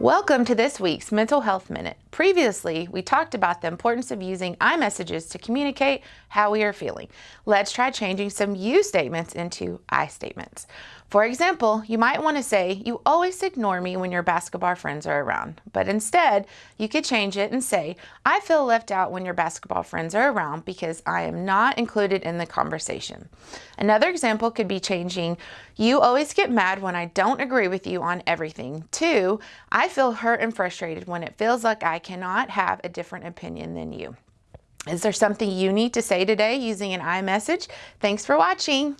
Welcome to this week's Mental Health Minute. Previously, we talked about the importance of using I messages to communicate how we are feeling. Let's try changing some you statements into I statements. For example, you might want to say, you always ignore me when your basketball friends are around. But instead, you could change it and say, I feel left out when your basketball friends are around because I am not included in the conversation. Another example could be changing, you always get mad when I don't agree with you on everything, to, I feel hurt and frustrated when it feels like I cannot have a different opinion than you. Is there something you need to say today using an I message? Thanks for watching.